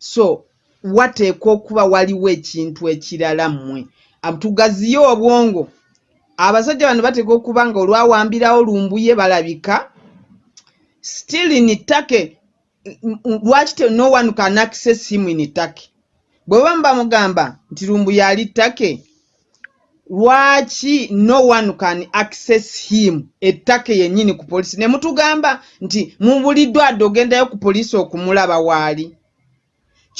so wateekwa okuba waliwo ekintu ekirala mmwe? Tugaziye obwongo. Abasajja bano bateekwa okuba nga olwawambirawo lumbuye balabika still in take lwaki te no one can access him in take bwe baba mubamugamba nti lumbuye ali take lwaki no one can access him? Ettake yennyini ku polisi ne mutugamba nti mubuliddwa adde ogendayo ku polisi okumulaba waali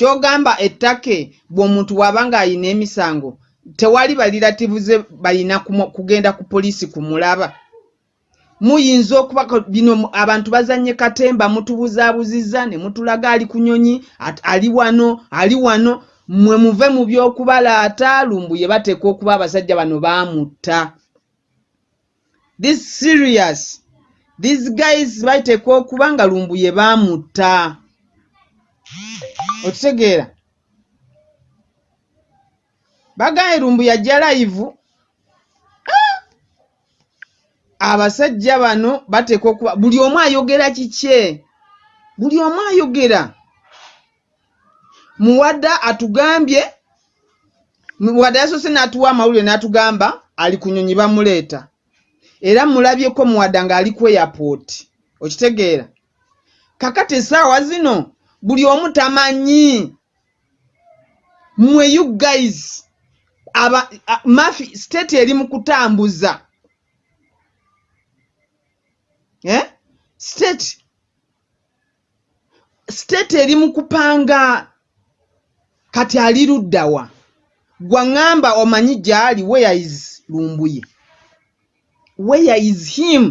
kyogamba ettake bw'omuntu waba ng'ayina emisango tewali balirativuze balina kugenda ku polisi kumulaba. Muyinza okuba bino abantu bazanye katemba mutubuzaabuzizza ne mutulaga ali ku nyonyi ali wano ali wano mwe muve mu by'okubalaata lumbuye bateekwa okuba abasajja bano baamutta. This serious. These guys bateekwa okuba nga lumbuye baamutta okitegeera bagaye lumbuye ajja live. Ah! abasajja bano bateekwa okuba buli omu ayogera kikye? Buli omu ayogera. Muwadda atugambye muwadda yasoose n'atuwa amawulire n'atugamba ali ku nyonyi bamuleeta. Era mulabyeko muwadda ng'ali airport. Okitegeera. Kakati essaawa zino buli omu tamanyi. Mmwe you guys aba mafi state eri mu kutambuza. Eh? state state eri mu kupanga. Kati ali luddawa gwaŋŋamba omanyi gyali where is lumbuye? Where is him?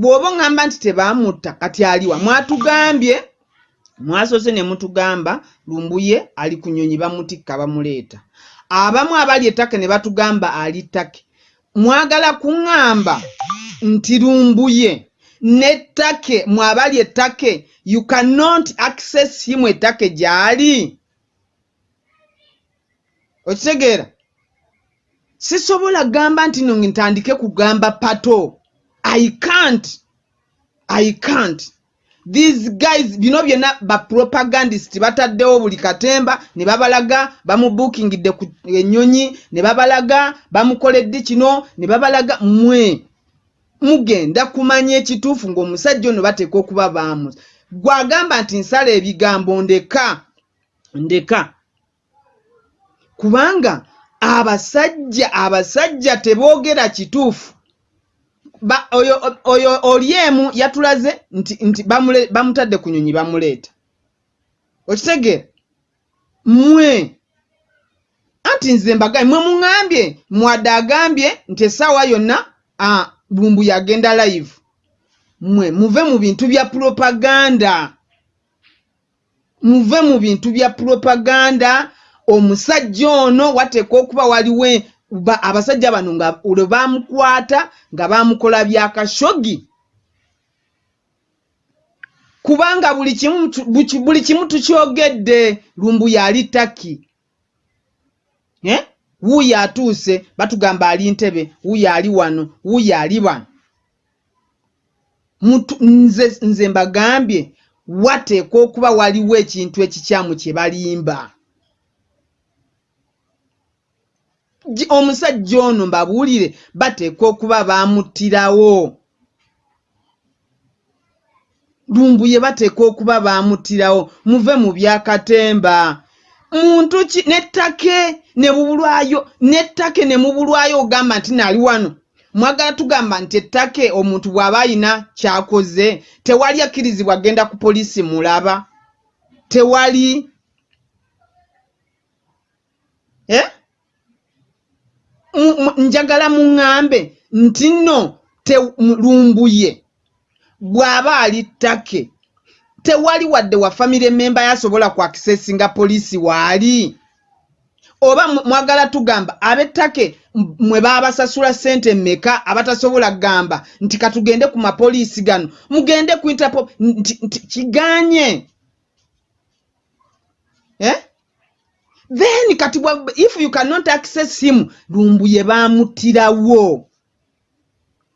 Bw'oba oŋŋamba nti tebaamutta kati aliwa mwatugambye mwasoose ne mutugamba lumbuye ali ku nyonyi bamutikka bamuleeta. Abamu abali ettake ne batugamba ali ttake. Mwagala kuŋŋamba nti lumbuye n'ettake mwabali ettake you cannot access him ettake gy'ali. Okitegeera? Sisobola gamba nti no ntandike kugamba pato. I can't i can't these guys bino byonna bapropagandist bataddewo buli katemba ne babalaga bamubuukingidde ku ennyonyi ne babalaga bamukoledde kino ne babalaga mwe mugenda kumanya ekituufu ng'omusajja ono bateeka okuba baamu. Gwagamba nti nsala ebigambo ndeka ndeka. Kubanga abasajja abasajja teboogera kituufu oyo oyo oli emu yatulaze nti nti bamutadde ku nyonyi bamuleeta. Okitegeera mmwe anti nze mbagaye mwe muŋambye mwadde agambye nti essaawa yonna bumbu yagenda live. Mwe muve mu bintu bya propaganda. Muve mu bintu bya propaganda. Omusajja ono wateekwa okuba waliwo abasajja bano nga lwe baamukwata nga baamukola byakashogi kubanga buli kimu tukyogedde lumbu yali taki eh? wuuyo atuuse batugamba ali ntebe wuuyo ali wano wuuyo ali wano nze mbagambye wateekwa okuba waliwo ekintu ekikyamu kye balimba omusajja ono mbabuulire bateekwa okuba baamuttirawo. Lumbuye bateekwa okuba baamuttirawo. Muve mu byakatemba muntu ki nettake ne bubulwayo nettake ne mubulwayo ogamba nti naali wano. Mwagala tugamba nti ettake omuntu bw'aba ayina kyakoze tewali akkirizibwa agenda ku poliisi mulaba. Tewali eh? Njagala muŋŋambe nti nno lumbuye. Bw'aba ali ttake tewali wadde wa famire memba yasobola ku akisesinga poliisi waali oba mwagala tugamba ab'ettake mwe baabasasula ssente mmeka abatasobola kugamba nti katugende ku mapoliisi gano mugende ku interpo nti kiganye eh? Then kati if you cannot access him lumbuye baamuttirawo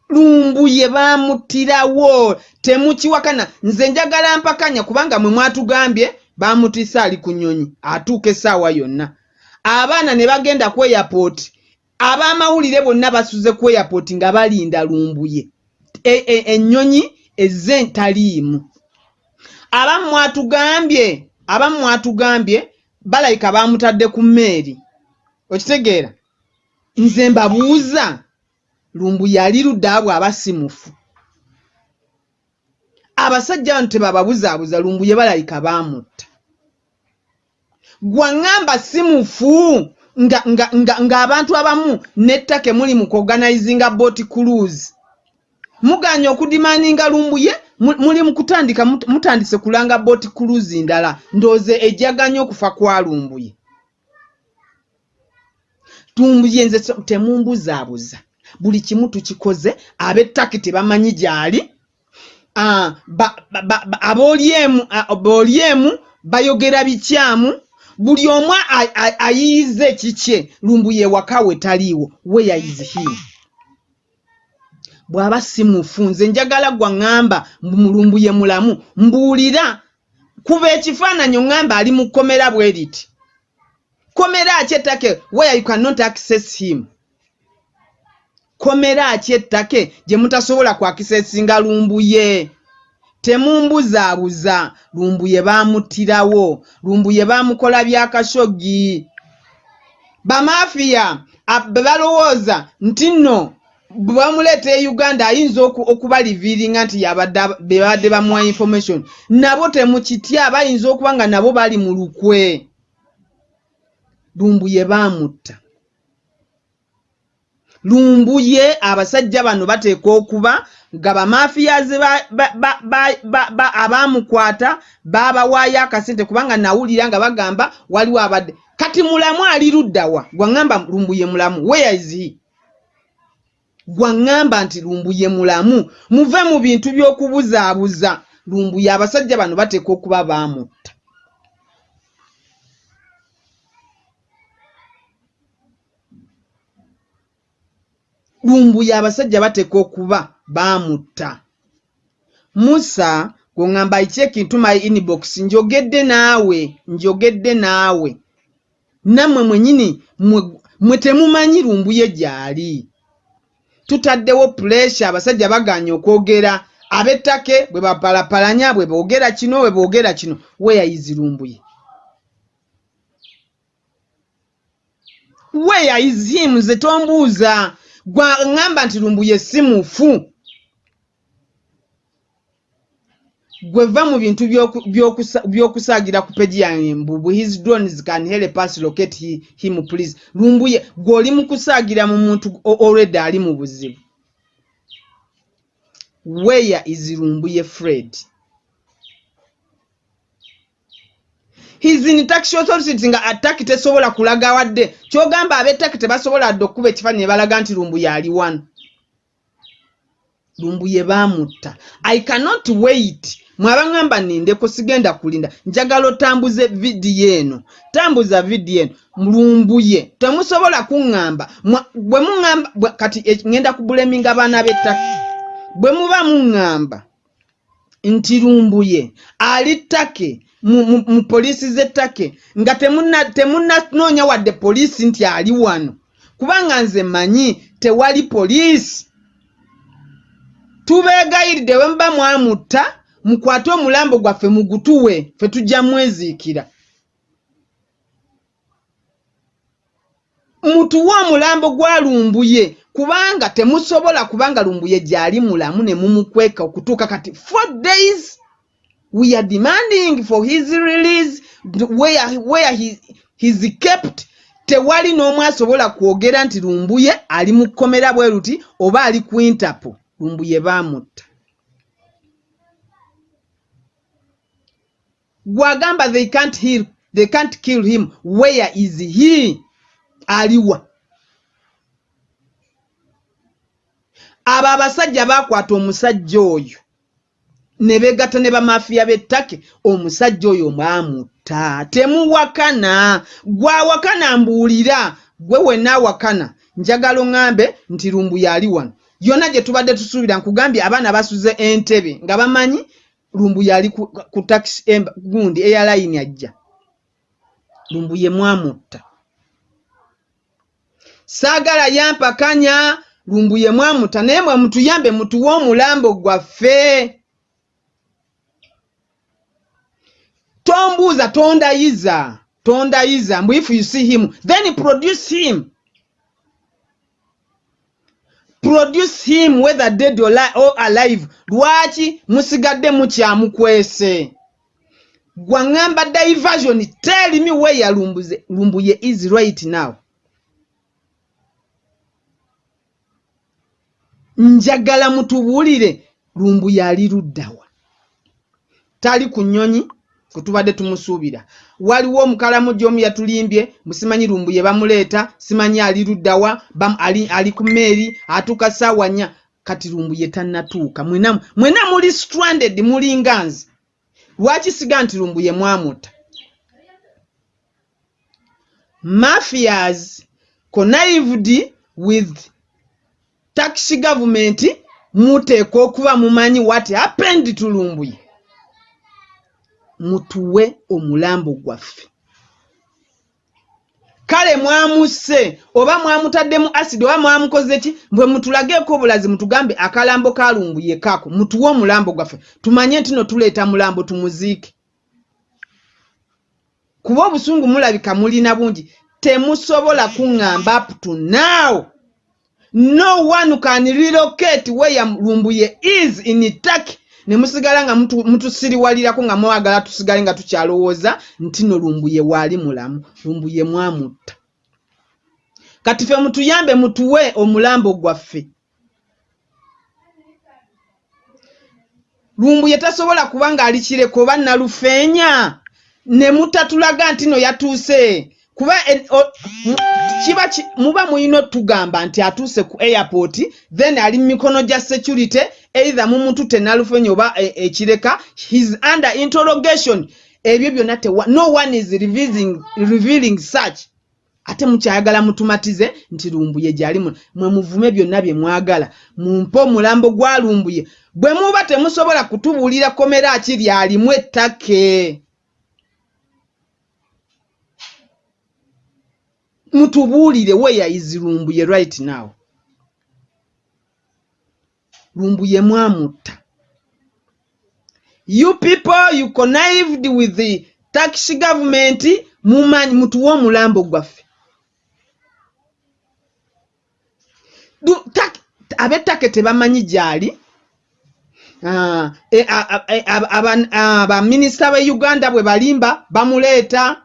lumbuye baamuttirawo temukiwakana nze njagala mpakanya kubanga mwe mwatugambye bamutisa ali ku nyonyi atuuka essaawa yonna. Abaana ne bagenda ku airport ab'amawulire bonna basuze ku airport nga balinda lumbuye ennyonyi e, e, ezze ntaliimu. Abamu mwatugambye abamu mwatugambye balayika bamutadde ku mmeeri. Okitegeera? Nze mbabuuza lumbu yali luddaabwe aba simufu abasajja bano tebababuzaabuza lumbu ye balayika baamutta. Gwaŋŋamba simufu ng'abantu abamu n'ettake muli mu kuorganizinga boat cruise. Muganya okudimaninga lumbuye muli mu kutandika mutandise kulanga boat cruise ndala ndooze ejjaganya okufa kwa lumbuye. Tumbuye nze temumbuzaabuza. Buli kimu tukikoze ab'ettake tebamanyi gy'ali. Abooliemu bayogera bikyamu. Buli omu ayiyiza ekikye lumbuye ewaka we taliiwo weyayizihimu bw'aba si mufu nze njagala gwa ŋŋamba mulumbuye mulamu. Mbuulira kuba ekifaananyi oŋŋamba ali mu kkomera bwe riti komera aki ettake where you cannot access him. Komera aki ettake gye mutasobola kwakisesinga lumbuye temumbuzaabuza lumbuye baamuttirawo lumbuye baamukola byakashogi bamafiya balowooza nti nno bwe bamuleeta e uganda ayinza okubaliviiringa nti bebadde bamuwa information. Nabo temukitya bayinza okuba nga nabo bali mu lukwe. Lumbuye baamutta. Lumbuye abasajja bano bateekwa okuba nga bamafiyaze abaamukwata baabawaayo akasente kubanga nawulira nga bagamba waliwo abadde. Kati mulamu ali luddawa gwaŋŋamba lumbuye mulamu. Weyazi gwaŋŋamba nti lumbuye mulamu. Muve mu bintu by'okubuzaabuza. Lumbuye abasajja bano bateekwa okuba baamutta. Lumbuye abasajja bateekwa okuba baamutta. Musa gweŋŋamba iki ekintu my inbox njogedde naawe njogedde naawe. Nammwe mwenyini mwe temumanyi lumbuye gy'ali tutaddewo puresha abasajja baganya okwogera. Ab'ettake bwe bapalapalanya bwe boogera kino bwe boogera kino weyayizirumbuye weyayizimuze tombuuza. Gwaŋŋamba nti lumbuye si mufu gweva mu bintu by'okusaagira ku peji yange mbubu his drones can help us locate him please. Lumbuye gw'oli mu kusaagira mu muntu olwedde ali mu buzibu. Where is lumbuye fred? His in taxi authority nga attaki tesobola kulaga wadde. Kyogamba ab'ettaki tebasobola dde okkuba ekifaananyi ne balaga nti lumbuye ali wano lumbuye baamutta. I cannot wait mwabaŋŋamba nindeko sigenda kulinda? Njagala otambuze vidiyo eno. Tambuza vidiyo eno. Lumbuye temusobola kuŋŋamba. Bwe muŋŋamba kati e, ŋŋenda kubuleminga baana b'ettaka bwe muba muŋŋamba nti lumbuye. Ali ttake mu poliisi z'ettake nga temunnanoonya wadde poliisi nti ali wano. Kubanga nze mmanyi tewali poliisi. Tubeegayiridde bwe muba mwamutta mukwate omulambo gwaffe mugutuwe fe tujja mweziikira. Mutuwe omulambo gwa lumbuye kubanga temusobola kubanga lumbuye gyali mulamu ne mumukweka okutuuka kati four days we are demanding for his release where, where he, he's kept. Tewali n'omu asobola kwogera nti lumbuye ali mu kkomera bwe ruti oba ali ku interpo lumbuye baamutta gwagamba they can't heal, they can't kill him. Where is he? Aliwa. Abo abasajja bakwata omusajja oyo. Ne beegatta ne bamafiya b'ettake omusajja oyo mwamutta. Temuwakana. Gwawakana mbuulira. Gwe wenaawakana njagala oŋŋambe nti lumbu yaali wano. Yonna gye tubadde tusuubira nkugambye abaana basuze entebe nga bamanyi lumbuye ali ku, taxi emba gundi eyalayini ajja. Lumbuye mwamutta. Saagala yampakanya lumbuye mwamutta naye mwe mutuyambe mutuwe omulambo gwaffe. Tombuuza tondayiza tondayiza. Mbu if you see him then produce him produce him whether dead or, li or alive. Lwaki musigadde mukyamukwese? Gwaŋŋamba diversion tell me where yalumbuze lumbuye is right now. Njagala mutubuulire lumbuye ali luddawa tali ku nnyonyi kwetubadde tumusuubira waliwo omukalamuji omu yatulimbye musimanyi lumbuye bamuleeta simanyi ali luddawa ali, ali ku meeri atuuka saawa nnya. Kati lumbuye tannatuuka. Mwena, mwena muli stranded muli nganzi lwaki siga nti lumbuye mwamutta mafias connived with taxi government muteeka okuba mumanyi what happened to lumbuye mutuwe omulambo gwaffe. Kale mwamusse oba mwamutaddemu asidi oba mwamukoze ki? Bwe mutulageeko obulazi mutugambe akalambo kalumbuye kaako mutuwe omulambo gwaffe. Tumanye nti no tuleeta mulambo tumuziike. Kuba obusungu mulabika mulina bungi temusobola kuŋŋamba up to now. No one can relocate where lumbuye is in turkey ne musigala nga mutusiriwalirako nga mwagala tusigale nga tukyalowooza nti no lumbuye waali mulamu lumbuye mwamutta. Kati ffe mutuyambe mutuwe omulambo gwaffe. Lumbuye tasobola kuba ng'ali kireko oba nalufeenya ne mutatulaga nti no yatuuse kuba kiba muba mulina otugamba nti atuuse ku airport then ali mu mikono gya security either mumutute nalufenya oba ekireka his under interrogation. Ebyo byonna no one is revealing, revealing such. Ate mukyayagala mutumatize nti lumbuye gyali mwe muvume byonna bye mwagala. Mumpe omulambo gwa lumbuye. Bwe muba temusobola kutubuulira komera ki lyalimu ettake? Mutubuulire where is lumbuye right now lumbuye mwamutta you people you connived with the taxi government mumanyi mutuwe omulambo gwaffe. Ab'ettake tebamanyi gyali? Baminisita b'e uganda bwe balimba bamuleeta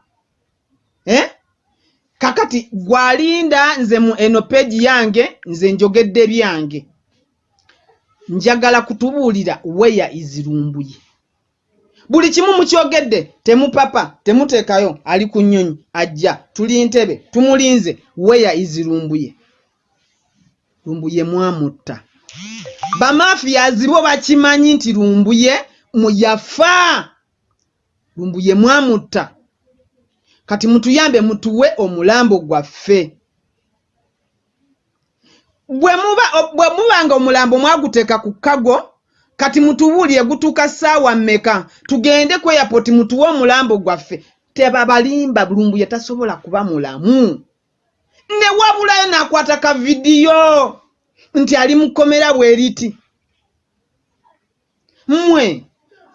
eh? kakati gwalinda nze mu eno peegi yange nze njogedde byange njagala kutubuulira weya izirumbuye. Buli kimu mukyogedde temupapa temuteekayo ali ku nnyonyi ajja tuli ntebe tumulinze weya izirumbuye. Lumbuye mwamutta. Bamafiyazi bo bakimanyi nti lumbuye muyafa. Lumbuye mwamutta. Kati mutuyambe mutuwe omulambo gwaffe bwe muba nga omulambo mwaguteeka ku kago kati mutubuulire gutuuka ssaawa mmeka? Tugende ku airport mutuwe omulambo gwaffe. Tebabalimba lumbuye tasobola kuba mulamu. Ne wabulayo n'akwata ka vidiyo nti ali mu kkomera bweriti mmwe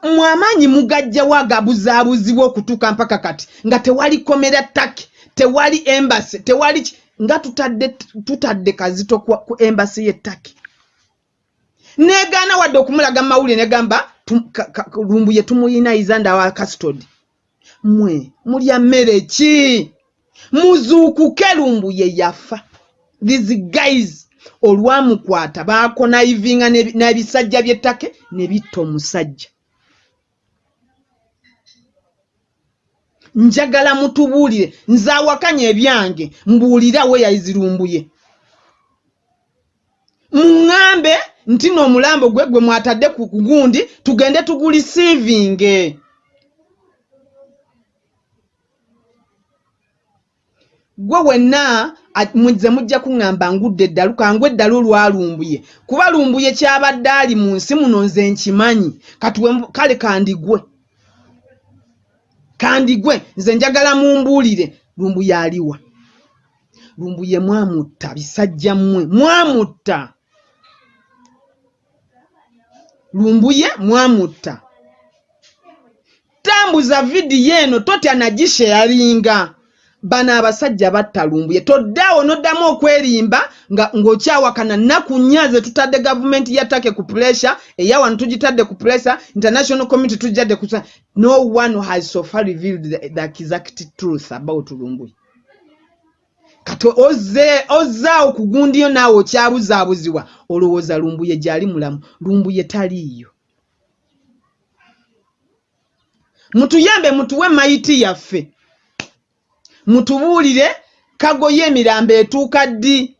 mmwe amaanyi mugajjawo agabuzaabuzibwa okutuuka mpaka kati nga tewali komera ttaki tewali embasi tewali nga tutadde tutadde kazito ku embasi y'ettaki negaana wadde okumulaga mawulire negamba lumbuye tumuyinayiza ndawa custody mmwe mulya mmere ki? Muzuukuke lumbuye yafa. These guys olwamukwata baakonayivinga n'ebisajja by'ettake ne bitta omusajja njagala mutubuulire. Nze awakanya ebyange mbuulira we yazirumbuye muŋŋambe nti n'omulambo gwe gwe mwatadde ku gundi tugende tugulisiivinge gwe wenna muze mujja kuŋŋamba ngudde eddalu kangu eddalu olwalumbuye kuba lumbuye kyabadde ali mu nsi muno nze nkimanyi. Kati we- kale kandigwe kandigwe nze njagala mumbuulire lumbuye aliwa lumbuye mwamutta bisajja mmwe mwamutta. Lumbuye mwamutta. Tambuza vidiyo eno totya nagisheyalinga bano abasajja batta lumbuye toddaawo noddamu okwerimba ng'okyawakana nnaku nnya ze tutadde gavumenti ya take ku pressure eya wano tugitadde ku pressure international community tugitadde ku no one has so far revealed the, the exact truth about lumbuye kati ozzaawo ku gundiyo naawe okyabuzaabuzibwa olowooza lumbuye gyali mulamu lumbuye taliiyo. Mutuyambe mutuwe mayiti yaffe mutubuulire kago y'emirambo etuuka ddi?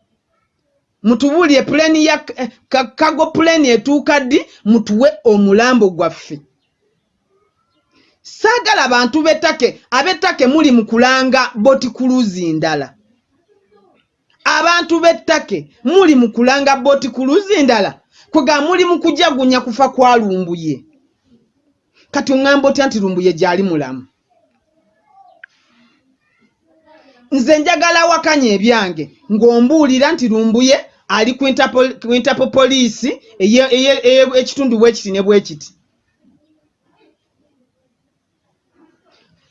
Mutubuulire puleni ya eh, ka- kago puleni etuuka ddi? Mutuwe omulambo gwaffe. Saagala bantu b'ettake ab'ettake muli mu kulanga botikuluzi ndala. Abantu b'ettake muli mu kulanga botikuluzi ndala. Kwega muli mu kujagunya kufa kwa lumbuye. Kati oŋŋamba otya nti lumbuye gyali mulamu nze njagala wakanya ebyange ng'ombuulira nti lumbuye ali ku Interpol- poliisi ekitundu bwekiti ne bwekiti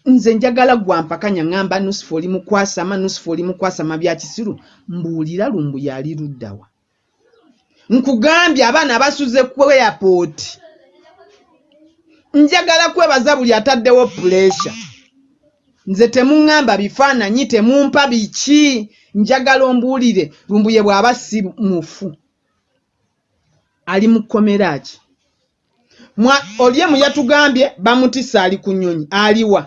nze njagala gwampakanya ŋŋamba nusufu oli mukwasama nusufu oli mukwasama bya kisiru mbuulira lumbuye ali luddawa nkugambye abaana abasuze ku airport. Njagala kwebaza buli ataddewo puleesha nze temuŋŋamba bifaananyi temumpa biki? Njagala ombuulire lumbuye bw'aba si mufu. Ali mu kkomera ki? Mwa- oli emu yatugambye bamutisse ali ku nnyonyi aliwa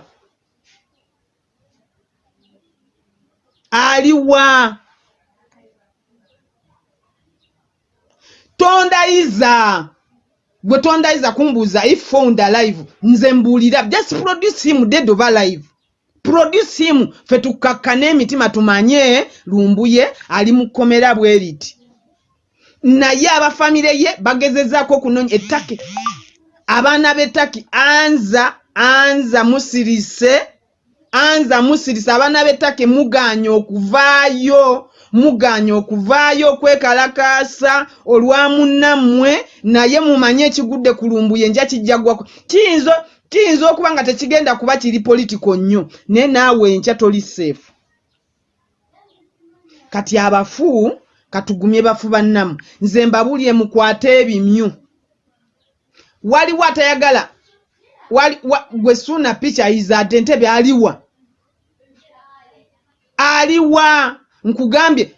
aliwa tondayiza gwe tondayiza kumbuuza if found alive nze mbuulira just produce him dead of alive produce him fe tukakkane emitima tumanye lumbuye ali mu kkomera bwe riti naye abafamire ye bagezezaako okunoonya ettake. Abaana b'ettaki anza anza musirise anza musirise. Abaana b'ettake muganya okuvaayo muganya okuvaayo okwekalakaasa olwa munnammwe naye mumanye ekigudde ku lumbuye nja kijjagwako kiyinza kiyinza okuba nga tekigenda kuba kiri politiko nnyo naye naawe enkya toli seefu kati abafu katugumye bafu bannamu. Nze mbabulye mukwate ebimyu. Waliwo atayagala gwe suuna picha izadde entebe aliwa aliwa nkugambye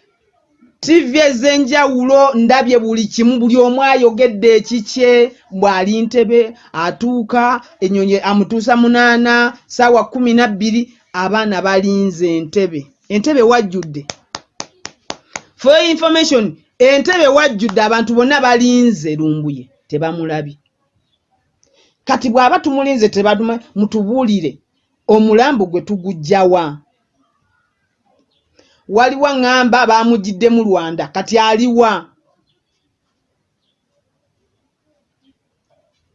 tivi ez'enjawulo ndabye buli kimu buli omu ayogedde ekikye bw'ali ntebe atuuka ennyonyi amutuusa munaana saawa kumi na bbiri abaana balinze entebe. Entebe wajjudde. For information entebe wajjudde abantu bonna balinze lumbuye tebamulabye kati bw'aba tumulinze tebaduma mutubuulire omulambo gwe tugujjawa waliwo ŋŋamba baamugiddemu lwanda kati aliwa?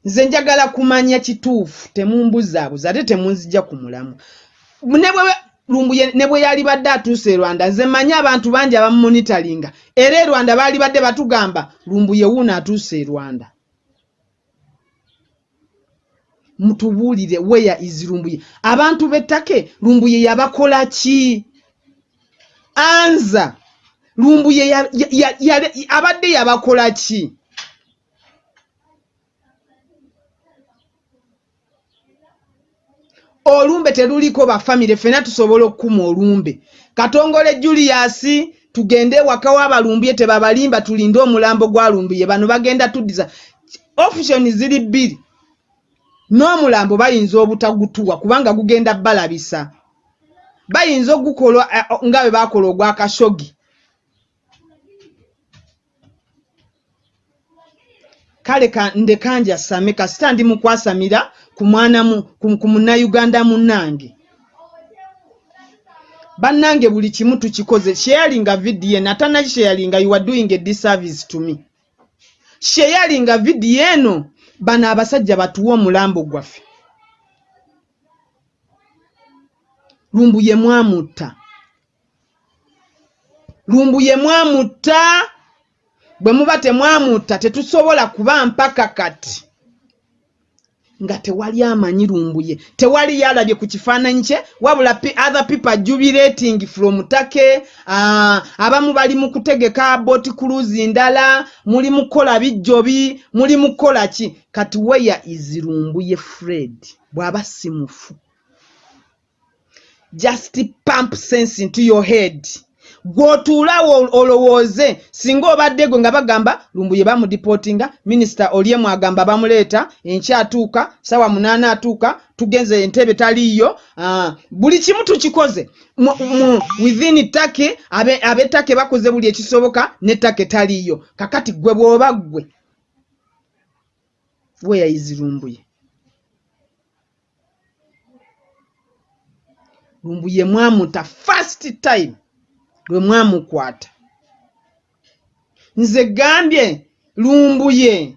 Nze njagala kumanya kituufu temumbuzaabuza ate temunzijja ku mulamu. Ne bwe lumbuye ne bwe yali badde atuuse e rwanda nze mmanyi abantu bangi abamumonitalinga era e rwanda baali badde batugamba lumbuye wuuno atuuse e rwanda mutubuulire weya izi lumbuye abantu b'ettake lumbuye yabakola ki anza. Lumbuye ya- abadde yabakola ki? Olumbe teruliko bafamire fena tusobola okukuma olumbe. Katongole julius tugende ewaka w'abalumbye tebabalimba tulinde omulambo gwalumbiye bano bagenda tuddiza. Ofishoni ziri bbiri. N'omulambo bayinza obutagutuwa kubanga gugenda balabisa bayinza ogukola eh, nga bwe baakola ogwa kashogi. Kale ka- ndeka njasame kasita ndi mukwasamira ku mwana ku munnayuganda munnange. Bannange buli kimu tukikoze. Sharinga vidiyo eno atanakisharinga you are doing a disservice to me. Sharinga vidiyo eno bano abasajja batuwa omulambo gwaffe lumbu ye mwamutta. Lumbu ye mwamutta. Bwe muba temwamutta tetusobola kuba mpaka kati. Nga tewali amanyi lumbuye. Tewali yalabye ku kifaananyi kye wabula other people jubilating from take. Uh, abamu bali mu kutegeka boti kuluzi ndala muli mukola bijjobi muli mukola ki? Kati weya is lumbuye fred. Bw'aba simufu just pump sense into your head. Gw'otuulawo olowooze singa obadde gwe nga bagamba lumbuye bamudipootinga minisita olyemu agamba bamuleeta enkyatuuka sawa munaana atuuka tugenze entebe taliiyo buli kimu tukikoze. Within take ab'ettake bakoze buli ekisoboka n'ettake taliiyo. Kakati gwe bw'oba ggwe weyayizi lumbuye lumbuye mwamuta first time. Lwe mwamukwata nze gambye lumbuye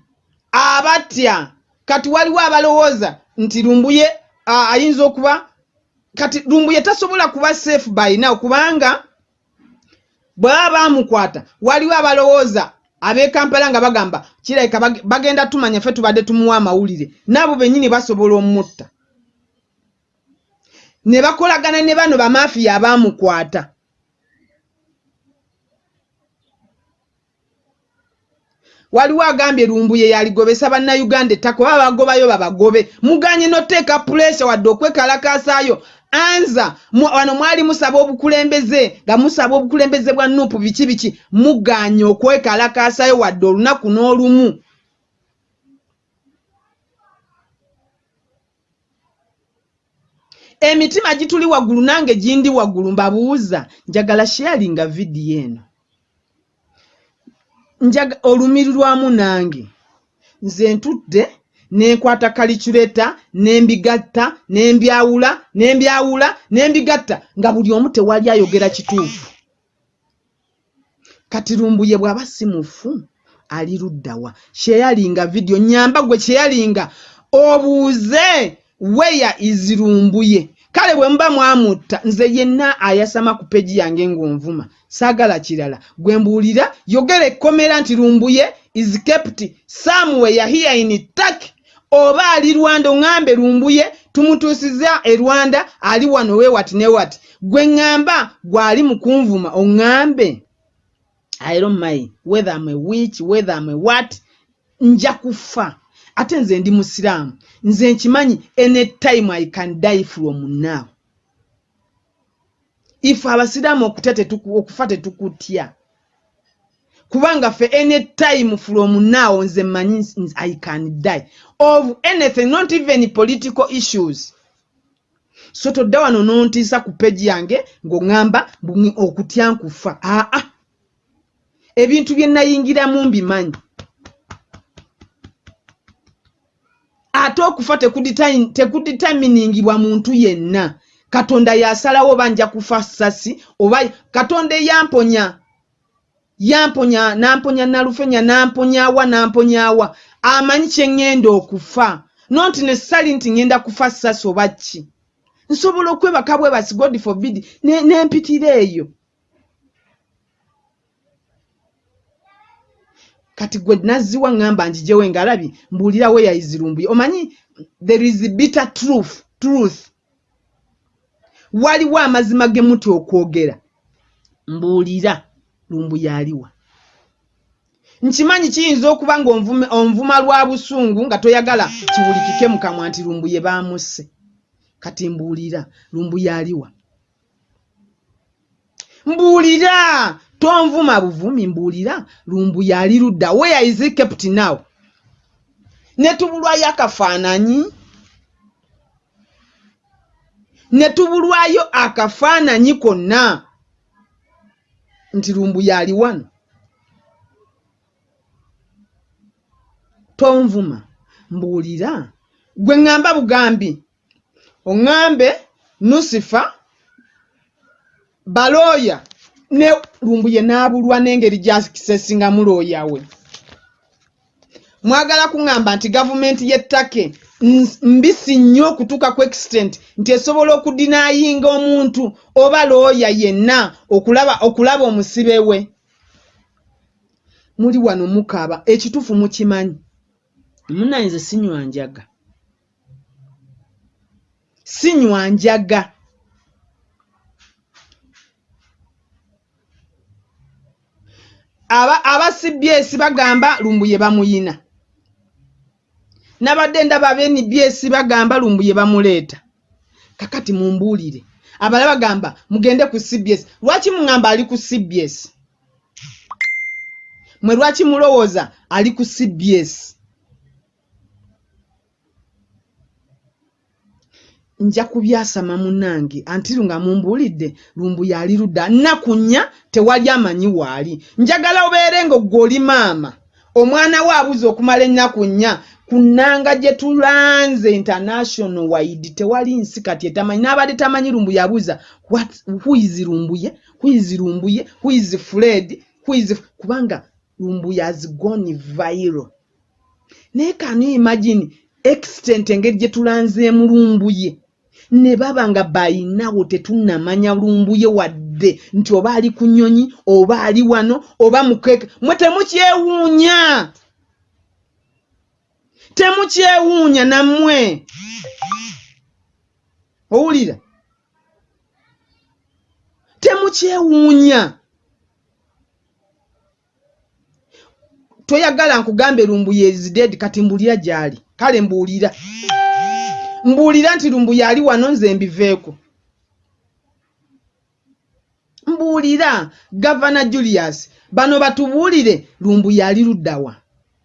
abatya. Kati waliwo abalowooza nti lumbuye ayinza okuba kati lumbuye tasobola kuba safe by now kubanga bwebaba bamukwata waliwo abalowooza ab'ekampala nga bagamba kirabika bagenda tumanya ffe tubadde tumuwa amawulire. Naabo bennyini basobola omutta ne bakolagana ne bano bamafiya abaamukwata waliwo agambye lumbuye yaligobesa bannayuganda ettaka oba bagobayo babagobe. Muganye noteeka puresha wadde okwekalakasaayo. Anza wano mwali musaba obukulembeze nga musaba obukulembeze bwa nuupu biki biki? Muganye okwekalakasaayo wadde olunaku n'olumu emitima gituli waggulu nange gindi waggulu mbabuuza njagala sharinga vidiyo eno. Njaga olumiri lwamu nange nze ntudde nenkwata kaliculeta nembigatta nembyawula nembyawula nembigatta nga buli omu tewali ayogera kituufu. Kati lumbuye bw'aba si mufu ali luddawa kyeyalinga vidiyo nyamba gwe kyeyalinga obuuze weya izirumbuye kale bwe muba mwamutta nze yenna ayasama ku peji yange ng'onvuma. Saagala kirala. Gwe mbuulira yogera ekkomera nti lumbuye is kept somewhere here in turkey oba ali rwanda oŋŋambe lumbuye tumutuusiza e rwanda ali wano wewati ne wati gwe ŋŋamba gwali mu kunvuma oŋŋambe. I don't mind. Whether I'm a witch whether I'm a what nja kufa ate nze ndi musiraamu. Nze nkimanyi anytime i can die from now ife abasiraamu okufa tetukutya. Kubanga ffe anytime from now nze mmanyi i can die. Of anything not even political issues. So todda wano nontiisa ku peji yange ng'oŋŋamba okutya nkufa. Aa ebintu bye nayingiramu mbimanyi ate okufa tekuditaminingibwa muntu yenna. Katonda yasalawo oba nja kufa sasi oba katonda eyamponya yamponya namponya nalufenya namponyawa namponyawa amanyi kyeŋŋenda okufa. Nonti nesali nti ŋŋenda kufa sasi oba ki. Nsobola okwebaka bwebasi god forbid nempitira eyo kati gwe nazziwa ŋŋamba njijewo engalabi mbuulirawo eyayizirumbuye omanyi there is bitter truth truth. Waliwo amazima ge muti okwogera? Mbuulira lumbuye aliwa nkimanyi kiyinza okuba ng'onvuma lwa busungu nga toyagala kiwulikike mu kamwa nti lumbuye baamusse. Kati mbuulira lumbuye aliwa mbuulira tonvuma buvumi mbuulira lumbuye ali ludda. Where is kept now? Ne tubulwayo akafaananyi. Ne tubulwayo akafaananyi konna. Nti lumbuye ali wano. Tonvuma mbuulira gwe ŋŋamba bugambi. Oŋŋambe nusifa balooya ne lumbuye n'abulwa n'engeri gyakisesingamu looya we. Mwagala kuŋŋamba nti gavumenti y'ettake mbisi nnyo okutuuka ku extent nti esobola okudinayinga omuntu oba looya yenna okulaba okulaba omusibe we. Muli wano mukaaba ekituufu mukimanyi. Munayinze sinywa njaga. Sinywa njaga aba aba cbs bagamba lumbuye bamuyina. Nabadde ndaba abnbs bagamba lumbuye bamuleeta. Kakati mumbuulire. Abala bagamba mugende ku cbs lwaki muŋŋamba ali ku cbs mwe lwaki mulowooza ali ku cbs nja kubyasama munnange antiru nga mumbuulidde lumbu yali ludda. Nnaku nnya tewali amanyi waali. Njagala obeere nga gwe oli maama. Omwana we abuza okumala ennaku nnya ku nnanga gye tulanze international wide tewali nsi kati etamanyi. N'abadde tamanyi lumbu yabuuza huizi lumbuye huizi lumbuye huizi fred? Huizi kubanga lumbuye has gone viral. Naye kanu imagine extent engeri gye tulanzeemu lumbuye ne baba nga bayinawo tetunnamanya lumbuye wadde nti oba ali ku nnyonyi oba ali wano oba mukeeke mwe temukyewuunya. Temukyewuunya nammwe. Owulira. Temukyewuunya. Toyagala nkugambe lumbuye zidedi kati mbuulira gy'ali. Kale mbuulira mbuulira nti lumbu yali wano nze mbiveeko. Mbuulira gavana julius bano batubuulire lumbu yali luddawa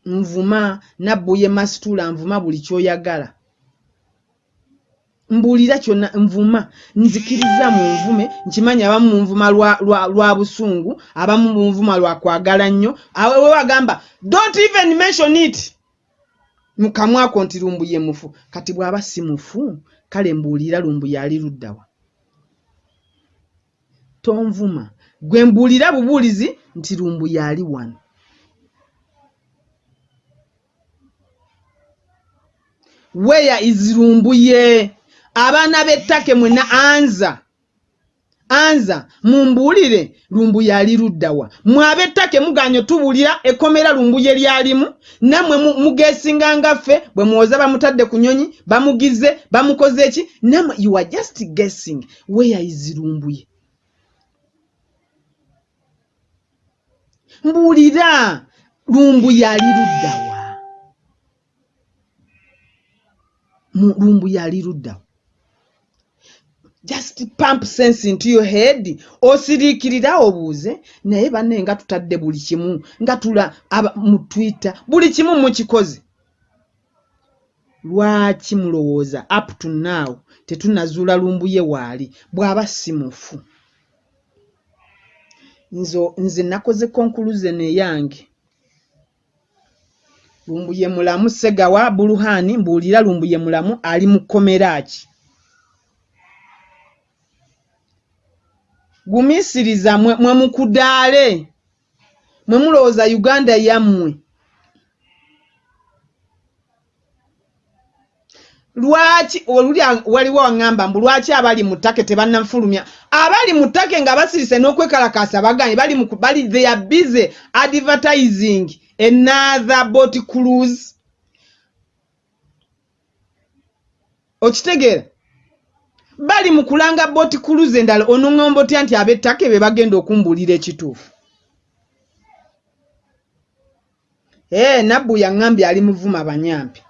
nvuma nabbuye masitula nvuma buli kyoyagala. Mbuulira kyonna nvuma nzikiriza mu nvume nkimanyi abamu mu nvuma lwa, lwa, lwa busungu abamu mu nvuma lwa kwagala nnyo. We bagamba don't even mention it mukamwako nti lumbu ye mufu kati bw'aba si mufu kale mbuulira lumbu yali luddawa tonvuma. Gwe mbuulira bubuulizi nti lumbu yali wano. Weya izirumbuye abaana b'ettake mwena anza anza mumbuulire lumbu yali luddawa mwab'ettake muganye tubuulira ekkomera lumbuye lyalimu nammwe mugeesinga nga ffe bwe muwoza bamutadde ku nyonyi bamugize bamukoze eki? Nammwe you are just guessing weya izirumbuye mbuulira lumbu yali luddawa lumbu yali luddawa just pump sense into your head osiriikirira obuuze naye banne nga tutadde buli kimu nga tula mu twitter buli kimu mukikoze. Lwaki mulowooza? Up to now tetunazuula lumbuye waali bw'aba si mufu. Nze nakoze konkuluze neyange lumbuye mulamu segawa buluhani mbuulira lumbuye mulamu ali mu kkomera ki gumiisiriza mwe, mwe mukudaale. Mwe mulowooza uganda yammwe. Lwaki oluli waliwo waŋŋamba mbu lwaki abali mu ttake tebannafulumya? Abali mu ttake nga basirise n'okwekalakaasa baganye bali bali they are busy advertising another boat cruise. Okitegeera bali mu kulanga boati kuluze endala onoŋŋomba otya nti ab'ettake be bagenda okumbuulira ekituufu. Ee nabbu yaŋŋambye ali muvuma banyampi.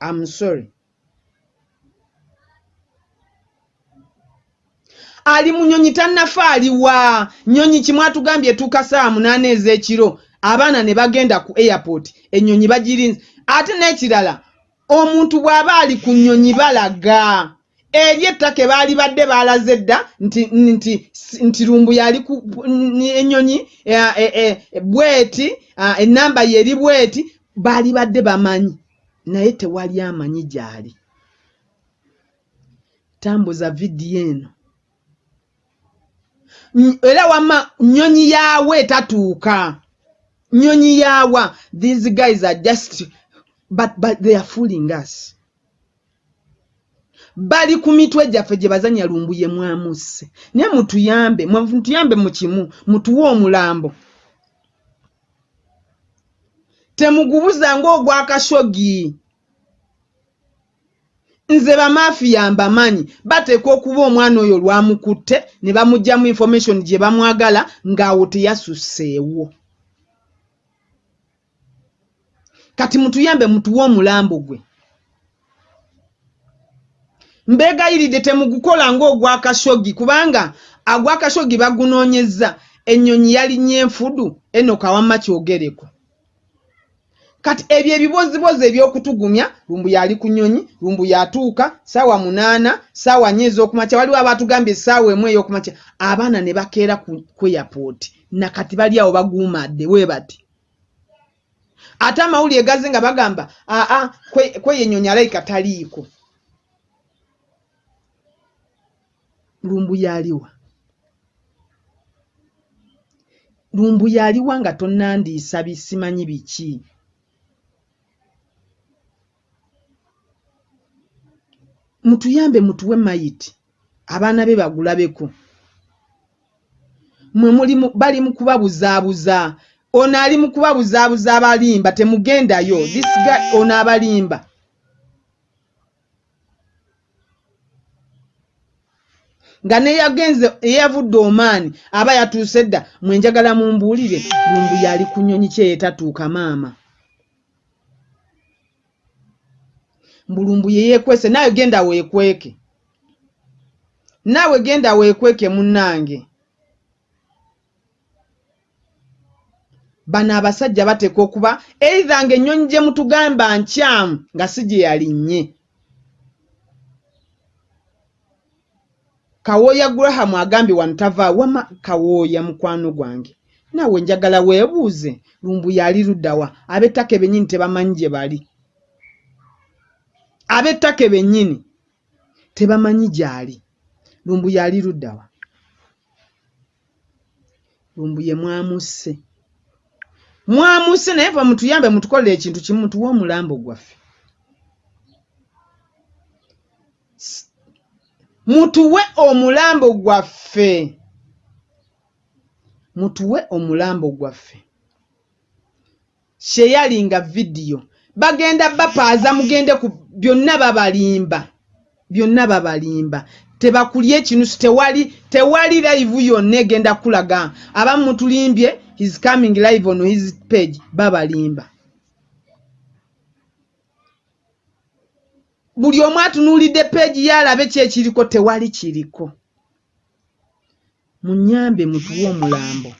Am sorry. Ali mu nyonyi tannafa aliwa nyonyi kimu atugambye etuuka saawa munaana ez'ekiro abaana ne bagenda ku airport ennyonyi bagirinze ate n'ekirala omuntu bw'aba ali ku nnyonyi balaga eri ettaka baali badde baalaze dda nti nti nti lumbu yali ku ennyonyi bweti ennamba ye eri bweti baali badde bamanyi. Naye tewali amanyi gy'ali. Tambuza vidiyo eno. Era wama nyonyi yaawe etatuuka nyonyi yaawa. These guys are just but, but they are fooling us bali ku mitwe gyaffe gye bazanya lumbuye mwamusse. Naye mutuyambe mutuyambe mu kimu mutuwe omulambo. Temugubuza ng'ogwakashogi nze bamafiya mbamanyi bateekwa okuba omwana oyo lwamukutte ne bamugjamu information gye bamwagala ng'awo teyasusseewo kati mutuyambe mutuwe omulambo gwe mbeegayiridde temugukola ng'ogwakashogi kubanga agwakashogi bagunoonyezza. Ennyonyi yalinnya enfudu eno kawamma kyogereko. Kati ebyo ebibozibozi eby'okutugumya lumbu yali ku nnyonyi lumbu yatuuka saawa munaana saawa nnya ez'okumakya waliwo abatugambye essaawa emu ey'okumakya. Abaana ne bakeera ku airport nakati bali awo baguumadde we bati. Ate amawulire gaze nga bagamba aa kweyo ennyonyi alayika taliiko lumbu yaliwa. Lumbu yaliwa nga tonnandiisa bisimanyi biki mutuyambe mutuwe mayiti. Abaana be bagulabeko mwe muli bali mu kubabuzaabuza. Ono ali mu kubabuzaabuza abalimba temugendayo. Disiga ono abalimba nga neyagenze eyavudde omaani aba yatuuse dda mwenjagala mumbuulire lumbu yali ku nnyonyi kyeyetatuuka maama. Mbulumbu yeyeekwese naawe genda weekweke. Naawe genda weekweke munnange. Bano abasajja bateeka okuba eitha nga ennyonyi gye mutugamba nkyamu nga si gye yalinnye kawooya gurahamu agambye wano tavaa wama kawooya mukwano gwange. Naawe njagala weebuuze lumbu yali luddawa ab'ettaka bennyini tebamanyi gye bali. Ab'ettaka bennyini tebamanyi gy'ali. Lumbu yali luddawa lumbu ye mwamusse mwamusse naye fa mutuyambe mutukolere ekintu kimu mutuwe omulambo gwaffe mutuwe omulambo gwaffe. Mutuwe omulambo gwaffe. Kyeyalinga vidiyo. Bagenda bapaaza mugende ku byonna babalimba. Byonna babalimba. Tebakulya ekinusu tewali tewali live yonna egenda kulaga. Abamu mutulimbye his coming live on his page babalimba buli omu atunuulidde peegi yaalabe ki ekiriko tewali kiriko. Munyambe mutuwe omulambo.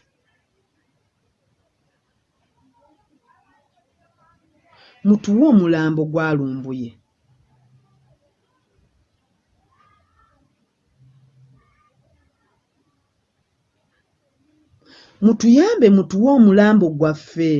Mutuwe omulambo gwalumbuye mutuyambe mutuwe omulambo gwaffe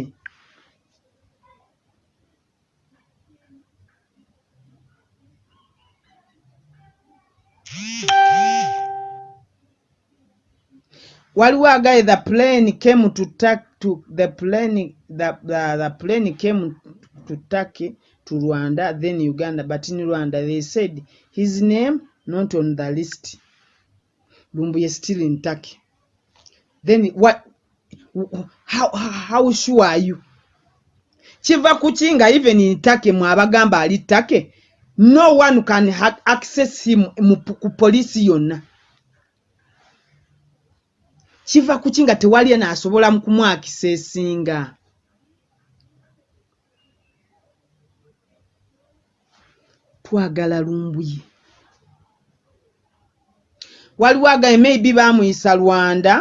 waliwo agaye the plane came to, to the plane the, the, the plane came to Turkey to Rwanda then Uganda but in Rwanda they said his name not on the list. Lumbuye still in Turkey then what how, how sure are you? Kiva ku ki nga even in Turkey mwabagamba ali Turkey no one can access him ku poliisi yonna. Kiva ku ki nga tewali naasobola mu kumwakisa esinga? Twagala lumbuye waliwo agaye maybe baamuyisa lwanda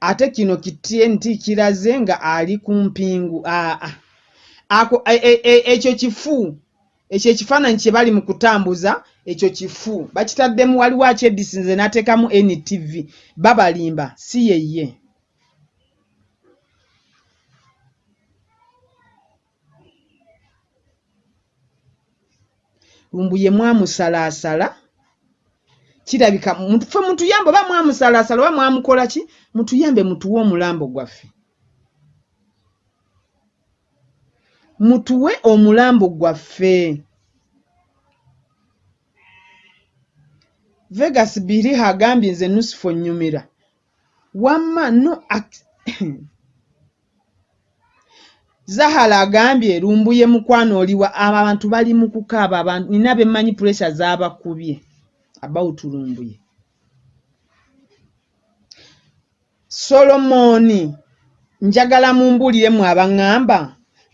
ate kino kitnt kiraze nga ali ku mpingu aa ako ekyo kifu ekyo ekifaananyi kye bali mu kutambuza ekyo kifu. Bakitaddemu waliwo akyedisinze n'ateekamu ntv babalimba si yeye. Lumbu ye mwamusalaasala kirabika fe mutuyambe oba mwamusalaasala oba mwamukola ki? Mutuyambe mutuwe omulambo gwaffe mutuwe omulambo gwaffe. Vegas biriha agambye nze nusifo nnyumira. Wamma no zahara agambye lumbuye mukwano oliwa abantu bali mu kukaaba abantu nina bemmanyi puresha z'abakubye about lumbuye. Solomoni njagala mumbuliremu abaŋŋamba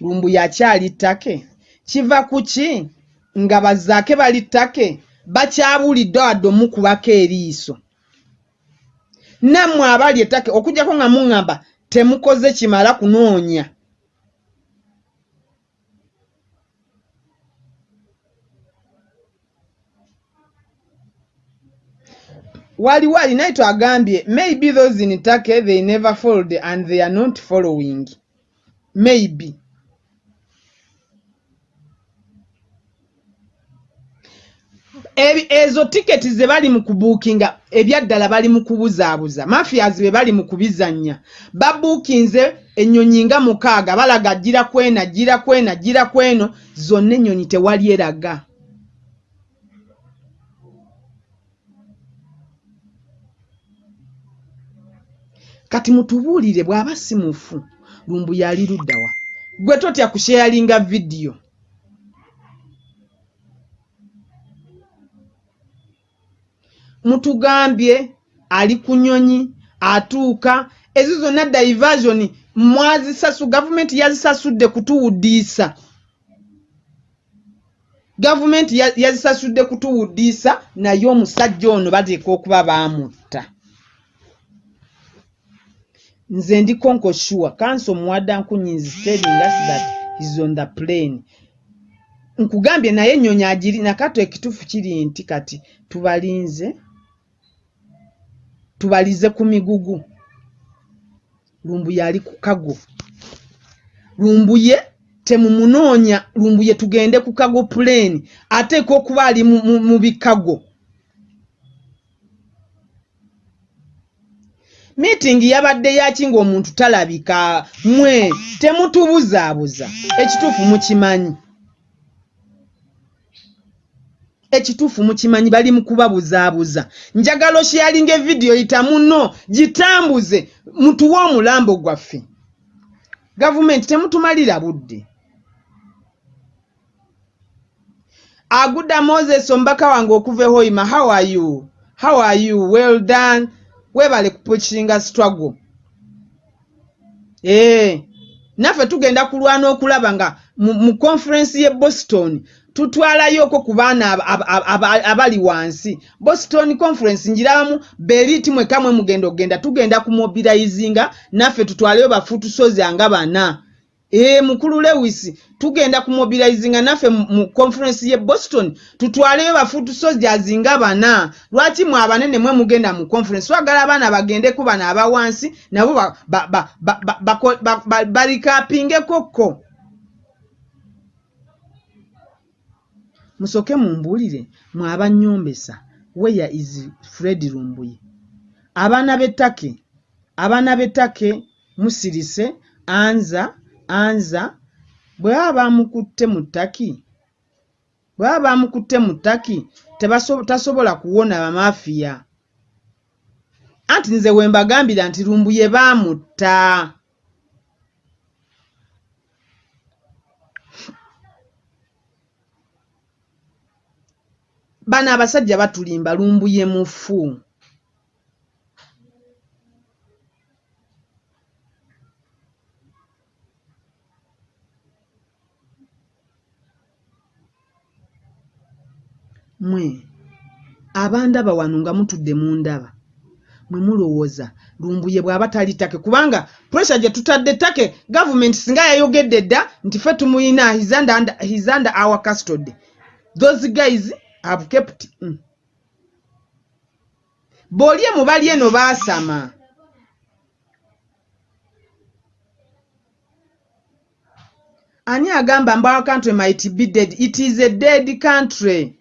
lumbuye akyali ttake. Kiva ku ki? Nga bazaake bali ttake bakyabulidde wadde omukubako eriiso. Nammwe abali ettake okugjako nga muŋŋamba temukoze kimala kunoonya. Waliwo alinaito agambye maybe those in take they never followed and they are not following. Maybe ezo tiketi ze bali mu kubuukinga ebyaddala bali mu kubuzaabuza. Mafias be bali mu kubizannya. Babuukinze ennyonyi nga mukaaga balaga gira kwena gira kwena gira kweno zonna ennyonyi tewali eraga. Kati mutubuulire bw'aba si mufu lumbu yali luddawa gwe totya kusheyalinga vidiyo mutugambye ali ku nyonyi atuuka. Ezo zonna diversion mwazisasu gavumenti yazisasudde kutuwuddiisa gavumenti yazisasudde kutuwuddiisa naye omusajja ono bateeka okuba baamutta. Nze ndikonko sure. Kanso muwadda nkunyinzi telling us that is on the plane. Nkugambye naye ennyonyi agiri nakato ekituufu kiri nti kati tubalinze tubalize ku migugu. Lumbuye ali ku kago. Lumbuye temumunoonya lumbuye tugende ku kago puleni ateeka okuba ali mu bikago. Miitingi yabadde yaki ng'omuntu talabika mwe temutubuzaabuza. Ekituufu mukimanyi ekituufu mukimanyi bali mu kubabuzaabuza. Njagala okyalinga evidiyo yita muno gitambuze mutuwe omulambo gwaffe. Gavumenti temutumalira budde. Agudda moses omubaka wange okuva ehoima how are you? How are you? Well done. Weebale kupukinga struggle. Ee naffe tugenda kulwana okulaba nga mu conference ye boston tutwalayoko ku baana abali wansi boston conference njirabamu beriti mwekamwe mugenda okgenda tugenda kumobilizinga naffe tutwaleyo bafutusozi anga bana ee mukulu lewis tugenda kumobilizinga naffe mu conference ye boston tutwaleyo bafutu soldiers nga bana lwaki mwe abanene mwe mugenda mu conference twagala abaana bagendeku bano abawansi nabo balikapingekokko musoke mumbuulire mwe abanyombesa weya is fred lumbuye. Abaana b'ettake abaana b'ettake musirise anza anza. Bwe baba bamukutte mu ttaki bwe baba bamukutte mu ttaki tasobola kuwona bamafiya anti nze we mbagambira nti lumbu ye baamutta bano abasajja batulimba lumbu ye mufu. Mwe abandaba wano nga mutudde mu ndaba mwe mulowooza lumbuye bw'aba tali ttake kubanga puresure gye tutadde ttake gavumenti singa yayogedde dda nti ffe tumuyina his under our custody. Those guys have kept mm. bw'olye mu bali eno baasama ani agamba our country might be dead? It is a dead country.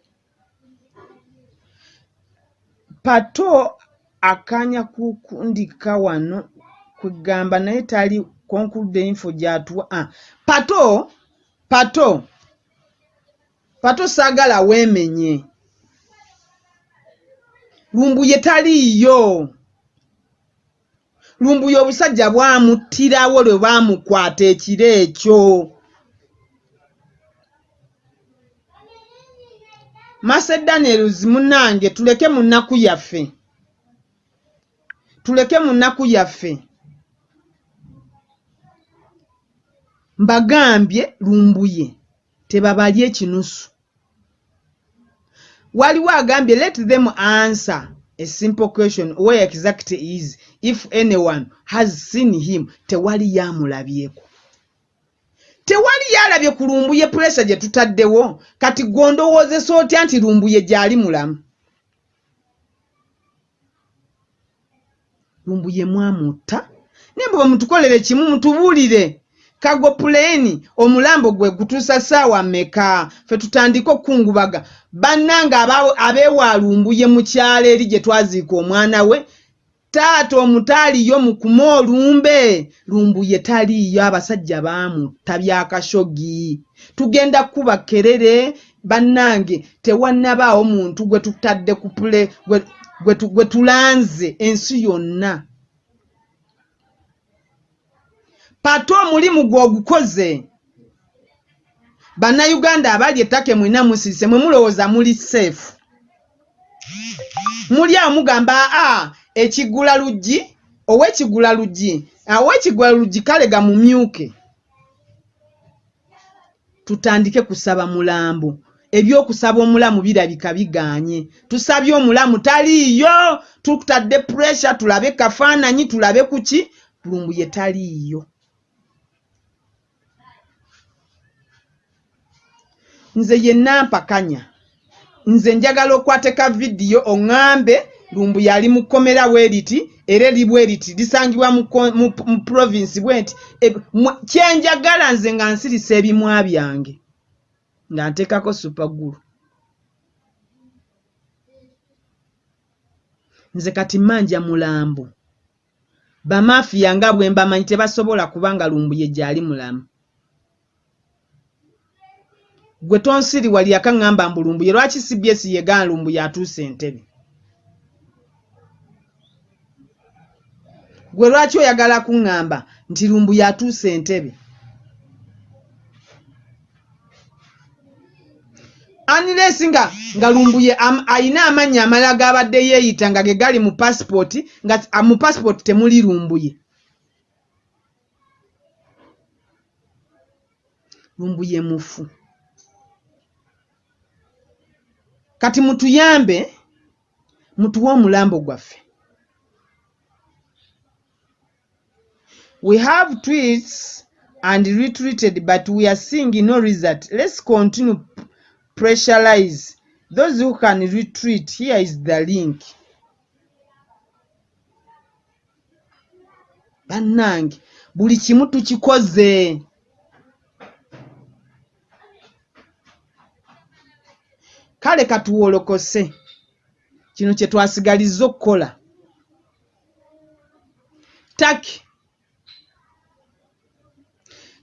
Pato akanya kukundika wano kwegamba naye tali conclude info gyatuwa ah, pato pato pato saagala weemenye. Lumbuye taliiyo. Lumbuye obusajja bwamuttirawo lwe baamukwata ekiro ekyo. Masedaniels munange tuleke mu nnaku yaffe. Tuleke mu nnaku yaffe. Mbagambye lumbuye tebabalye ekinusu waliwo agambye let them answer a simple question where exactly is if anyone has seen him tewali yamulabyeko. Tewali yalabye ku lumbuye puresa gye tutaddewo kati gondowoozesa otya nti lumbuye gyali mulamu? Lumbuye mwamutta? Naye bwe mutukolere kimu mutubuulire kago puleeni omulambo gwe gutuusa ssaawa mmeka? Ffe tutandike okukungubaga bannanga abeewalumbuye mu kyalo eri gye twaziika omwana we taata omutaaliyo mukuma olumbe? Lumbuye taliiyo abasajja baamutta byakashogi tugenda kuba kerere bannange tewannabaawo muntu gwe tutadde ku pule gwe tulanze ensi yonna pato omulimu gwe ogukoze bannayuganda abali ettaka mwina musirise mwe mulowooza muli seefu muli awo mugamba aa ekigula luggi ow'ekigula luggi ow'ekigula luggi kale gamumyuke tutandike kusaba mulambo. Ebyokusaba omulamu birabika biganye. Tusabye omulamu taliiyo tutadde puresure tulabe kafaananyi tulabe kuki? Lumbuye taliiyo nze yenna mpakanya nze njagala okwateka vidiyo oŋŋambe lumbu yali mu kkomera bweriti era eri bweriti lisangibwa mu provinsi bwenti kyenjagala nze nga nsirisa ebimwa byange nga nteekako supagulu nze kati manja mulambo bamafiya nga bwe mbamanyi tebasobola kubanga lumbu ye gyali mulamu gwe tonsiri wali yakaŋŋamba mbulumbuye lwaki cbs yegana lumbu yatuusa entebe? Gwe lwaki oyagala kuŋŋamba nti lumbu yatuusa entebe? Aniresi nga nga lumbuye ayina amannya amalala gabadde yeeyita nga ge gali mu pasipooti nga mu pasipooti temuli lumbuye. Lumbuye mufu kati mutuyambe mutuwe omulambo gwaffe. We have tweets and retreated but we are seeing no result. Let's continue pressurize. Those who can retreat here is the link. Bannange buli kimu tukikoze kale katuwolokose kino kye twasigalizza okukola. Taki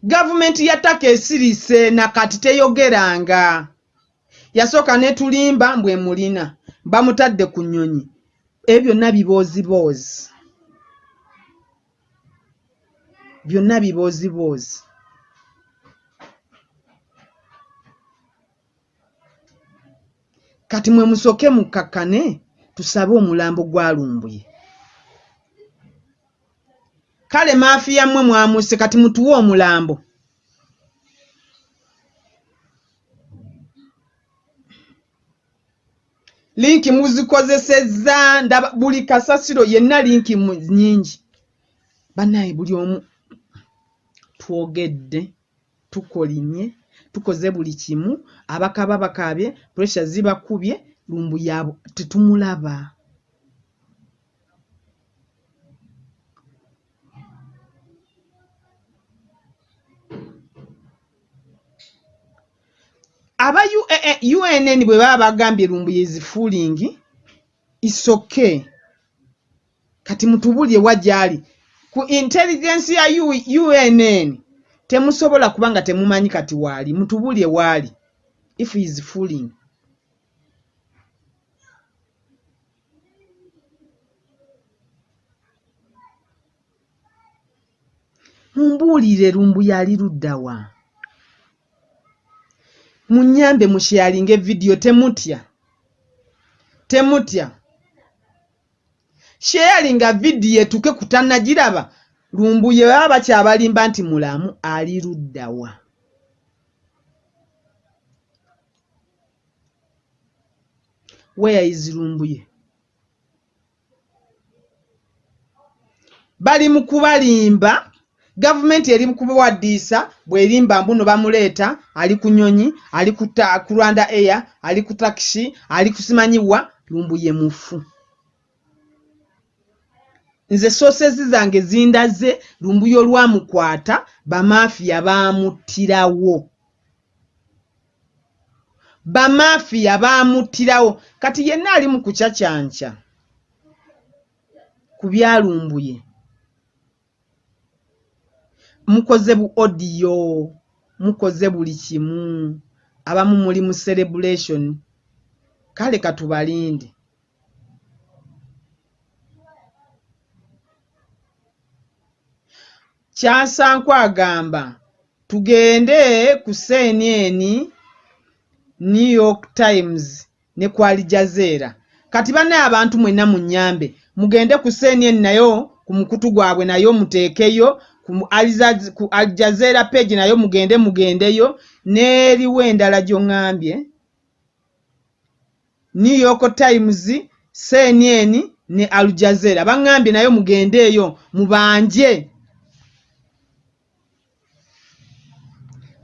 gavumenti ya taka esirise nakati teyogeranga. Yasooka netulimba mbwe mulina. Bamutadde ku nnyonyi. Ebyo byonna bibooziboozi byonna bibooziboozi kati mwe musooke mukakkane tusabe omulambo gwalumbuye kale maafiya mmwe mwamuse kati mutuwe omulambo. Linki muzikozesezza ndaba buli kasasiro yenna linki nnyingi. Bannaye buli omu twogedde tukolimye tukoze buli kimu abakaba bakabye puresha zibakubye lumbu yabo tetumulaba. Aba UNN bwe baba bagambye lumbu yezifuulingi isoke kati mutubulye wajali ku intelligence ya UNN temusobola kuba nga temumanyi kati waali mutubulye waali if he is fooling. Mumbuulire lumbu yali luddawa munyambe musharinga evidiyo temutya. Temutya. Sharinga vidiyo etuke kutanagiraba. Lumbuye baba bakyabalimba nti mulamu ali luddawa where is lumbuye bali mu kubalimba. Gavumenti eri mu kubawaddiisa bwerimba mbuno bamuleeta ali ku nyonyi ali ku rwanda air ali ku takisi ali kusimanyiwa lumbuye mufu. Nze sosezi zange zindaze lumbuye olwamukwata bamafiya bamuttirawo bamafiya bamuttirawo kati yenna ali mu kucacyanca ku byalumbuye. Mukoze bu odiyo mukoze buli kimu. Abamu muli mu celebration. Kale katubalinde. Kyasanku agamba tugende ku cnn new york times ne ku alijazeera kati banaye abantu mwenna mu nyambe mugende ku cnn nayo ku mukutu gwabwe nayo muteekeyo ku aljazeera page nayo mugende mugendeyo n'eriwo endala gy'oŋŋambye new york times cnn ne aljazeera baŋŋambye nayo mugende eyo mubanje.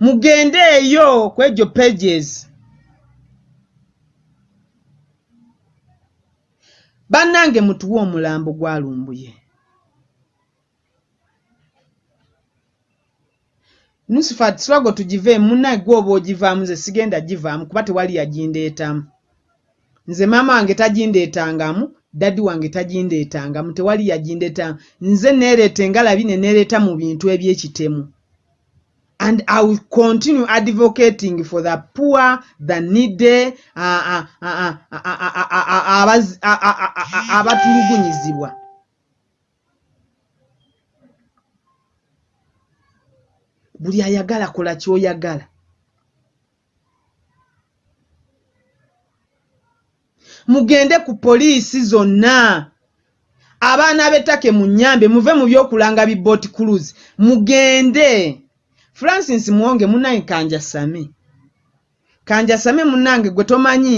Mugende eyo kwegyo pages bannange mutuwe omulambo gwalumbuye. Nusifat swago tugiveemu munnaye gwe oba ogivaamu nze sigenda givaamu kuba tewali yagindeetamu. Nze maama wange tagindeetangamu daddi wange tagindeetangamu tewali yagindeetamu. Nze neereeta engalabi ne neereeta mu bintu eby'ekitemu and i will continue advocating for the poor the needy abatulugunyizibwa buli ayagala kola kyoyagala mugende ku poliisi zonna abaana b'ettake mu nnyambe muve mu by'okulanga bibooti cruise mugende francis muwonge munnange kanjasame kanjasame munnange gwe tomanyi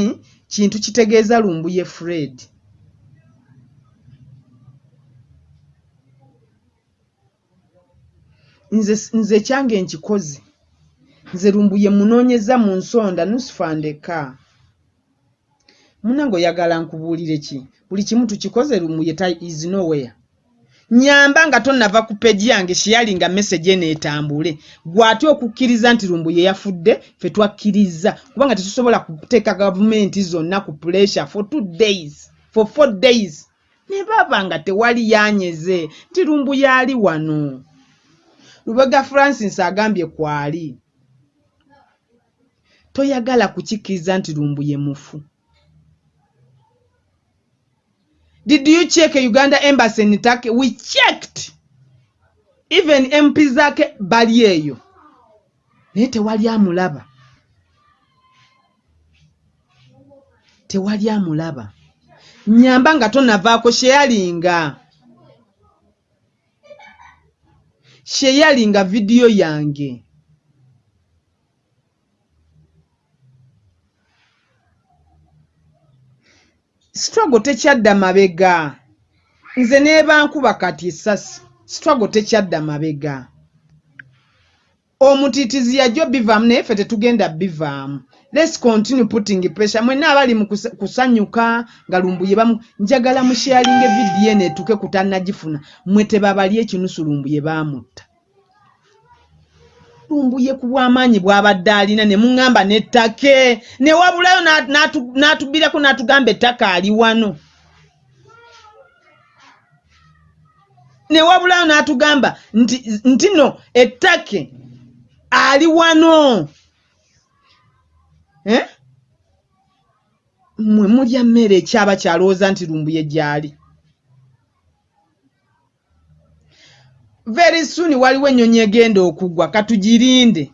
kintu kitegeeza lumbuye fred. Nze nze kyange nkikoze. Nze lumbuye munoonyeza mu nsonda nusifandeka munange oyagala nkubuulire ki? Buli kimu tukikoze lumbuye is nowhere nyamba nga tonnava ku peji yange shiyalinga message eneetambule gwate okukkiriza nti lumbuye yafudde fe twakkiriza. Kubanga tetusobola kuteeka gavumenti zonna ku pressure for two days for four days. Ne baba nga tewali yanyeze nti lumbuye ali wano. Lubega francis agambye kwali. Toyagala kukikkiriza nti lumbuye mufu Did you check Uganda embassy in Turkey? We checked. Even MP zake bali eyo. Naye tewali amulaba. Tewali amulaba. Nyamba nga tonavaako sheyalinga. Sheyalinga vidiyo yange. Struggle tekyadda mabega. Nze neebankuba kati essasi struggle tekyadda mabega. Omutiitizi yajjo bivaamu naye ffe tetugenda bivaamu. Lets continue putting pressure. Mwenna abali mu kusanyuka nga lumbuye bamu njagala musharinga evidiyo eno etuke kutannagifuna mwe tebabali ekinusu lumbuye baamutta natumbuye ku bw'amaanyi bw'abadde alina ne muŋŋamba n'ettake ne wabulayo n'atubbirako n'atugamba ettaka ali wano. Ne wabulayo n'atugamba nti no ettake ali wano. Eh? Mwe mulya mmere ekyaba kyalowooza nti lumbuye gyali. Very soon waliwo ennyonyi egenda okugwa katugirinde.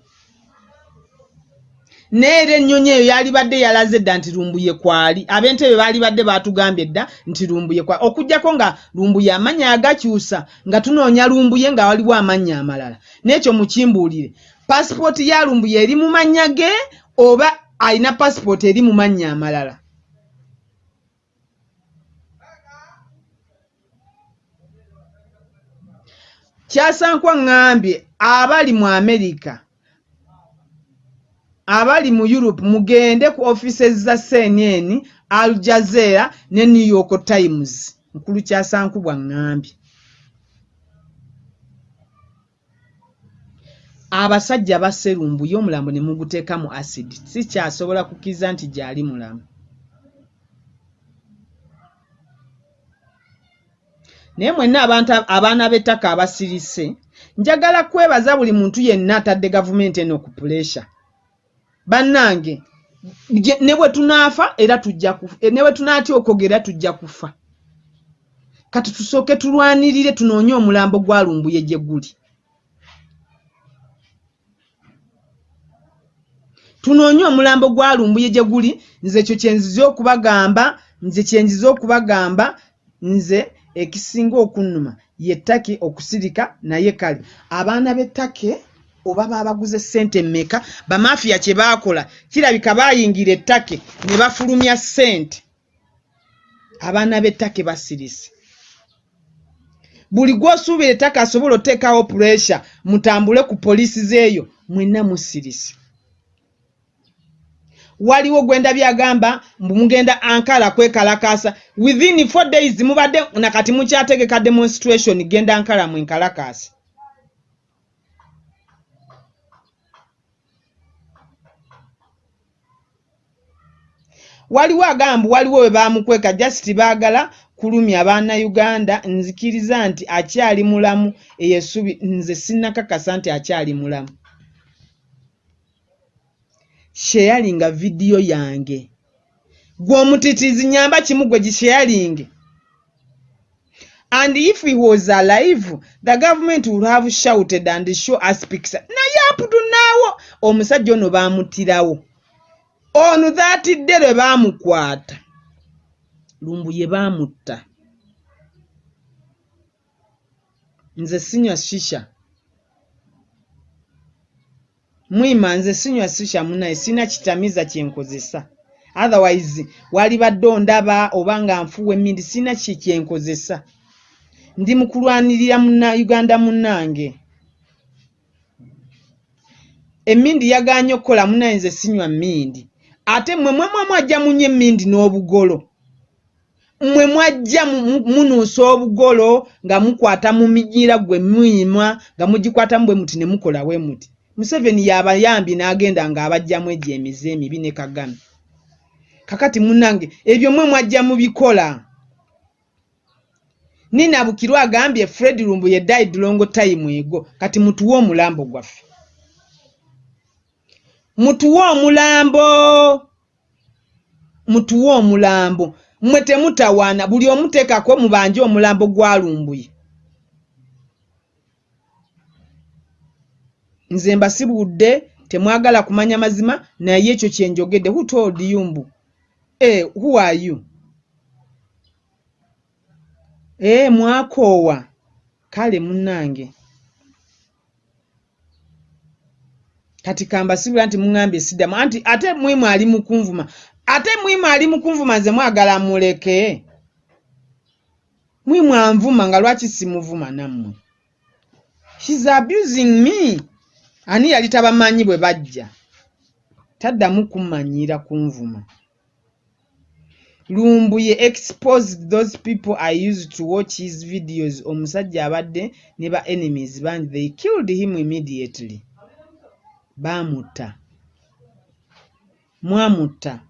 Neera ennyonyi eyo yalibadde yalaze edda nti lumbuye kwali. Ab'entebe baalibadde baatugambye edda nti lumbuye kwali. Okugjako nga lumbuye amannya agakyusa nga tunoonya lumbuye nga waliwo amannya amalala. N'ekyo mukimbuulire. Pasipooti ya lumbuye eri mu mannya ge oba alina pasipooti eri mu mannya amalala kyasankwa ŋŋambye abali mu amerika abali mu europe mugende ku offices za cnn al jazeera ne new york times. Nkulu kyasankubwa ŋŋambye abasajja baserumbuye omulambo ne muguteeka mu acid sikyasobola kukkiriza nti gyali mulamu naye mwenna abaana b'ettaka abasirise. Njagala kwebaza buli muntu yenna atadde gavumenti eno ku puresha bannange ne bwe tunaafa era tujja ne bwe tunaatya okwogera tujja kufa. Kati tusooke tulwanirire tunoonye omulambo gwalumbuye gye guli. Tunoonye omulambo gwalumbuye gye guli nze ekyo kyenzize okubagamba nze kyenzize okubagamba nze ekisinga okunnuma yettake okusirika naye kale. Abaana b'ettake oba baabaguze ssente mmeka bamafiya kye baakola kirabika baayingira ettake ne bafulumya ssente. Abaana b'ettake basirise. Buli gw'osuubira ettake asobola oteekawo puresha mutambule ku poliisi zeeyo mwenna musirise waliwo gwenda byagamba mbu mugenda ankara kwekalakaasa within four days mubadde nakati mukyategeka demonstration genda ankara mwenkalakaasi waliwo agamba waliwo we bamukweka just baagala kulumya bannayuganda nzikiriza nti akyali mulamu eyesubi nze sinnakakasa nti akyali mulamu sheyalinga vidiyo yange. Gw'omutitiizi nyamba kimu gwe gisheyalinge and if he was alive the government would have shouted and show us picture. Naye aputunaawo omusajja ono baamutirawo ono dhaatidde lwe baamukwata lumbu ye baamutta nze sinywa shisha mwima nze sinywa shisha munaye sina kitamiza kyenkozesa otherwise walibadde ondaba oba nga nfuwa emmindi sina ki kyenkozesa ndi mu kulwanirira muna uganda munnange. Emmindi yaganye okukola munaye nze sinywa mmindi. Ate mmwe mwemwe mwajja munywa emmindi n'obugolo. Mmwe mwajja munuusa obugolo nga mukwata mu minyira gwe muyimwa nga mugikwatamu bwe muti ne mukola bwe muti museveni yabayambi n'agenda ng'abajjamu egyo emize emibi ne kagame. Kakati munnange ebyo mwe mwajja mubikola. Ninabukirwa agambye fred lumbu ye died longo time ego kati mutuwe omulambo gwaffe. Mutuwe omulambo! Mutuwe omulambo! Mmwe temutawaana buli omuteekako mubanje omulambo gwalumbuye nze mbasibudde temwagala kumanya mazima naye ekyo kyenjogedde who told you mbu? E who are you? Ee mwakoowa. Kale munnange. Kati kambasibula nti muŋambye siddamu. Anti ate mwimu ali mukunvuma ate mwimu ali mukunvuma nze mwagala muleke mwimu anvuma nga lwaki simuvuma nammwe? Shes abusing me ani yali tabamanyi bwe bajja? Taddamu kummanyira kunvuma lumbuye exposed those people i used to watch his videos. Omusajja abadde ne ba enemies bangi they killed him immediately. Baamutta mwamutta